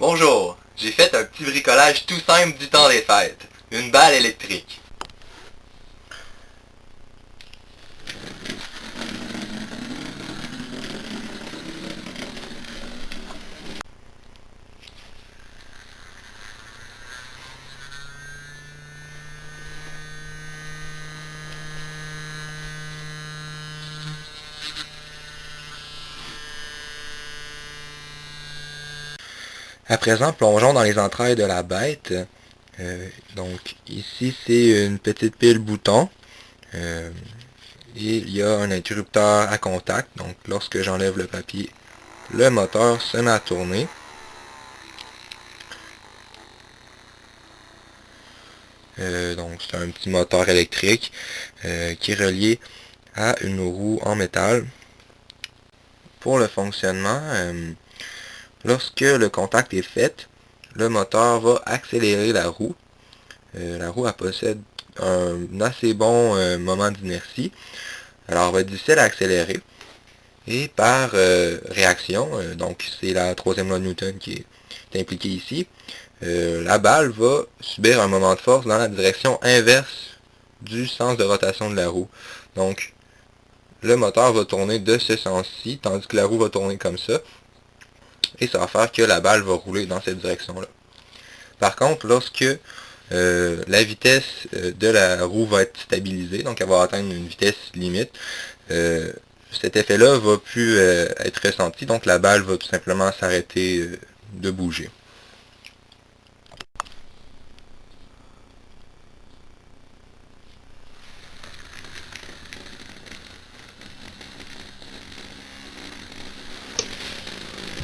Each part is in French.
Bonjour, j'ai fait un petit bricolage tout simple du temps des fêtes. Une balle électrique. À présent, plongeons dans les entrailles de la bête. Euh, donc ici, c'est une petite pile bouton. Euh, et il y a un interrupteur à contact. Donc lorsque j'enlève le papier, le moteur se met à tourner. Euh, donc c'est un petit moteur électrique qui est relié à une roue en métal. Pour le fonctionnement, Lorsque le contact est fait, le moteur va accélérer la roue. Euh, la roue possède un assez bon euh, moment d'inertie. Alors, elle va être difficile à accélérer. Et par euh, réaction, donc c'est la troisième loi de Newton qui est impliquée ici, la balle va subir un moment de force dans la direction inverse du sens de rotation de la roue. Donc, le moteur va tourner de ce sens-ci, tandis que la roue va tourner comme ça et ça va faire que la balle va rouler dans cette direction-là. Par contre, lorsque euh, la vitesse euh, de la roue va être stabilisée, donc elle va atteindre une vitesse limite, euh, cet effet-là va plus être ressenti, donc la balle va tout simplement s'arrêter de bouger.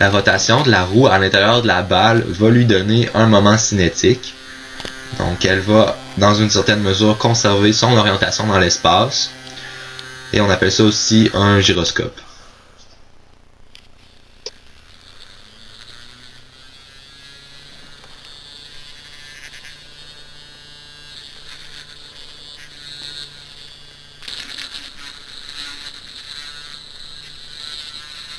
La rotation de la roue à l'intérieur de la balle va lui donner un moment cinétique. Donc elle va, dans une certaine mesure, conserver son orientation dans l'espace. Et on appelle ça aussi un gyroscope.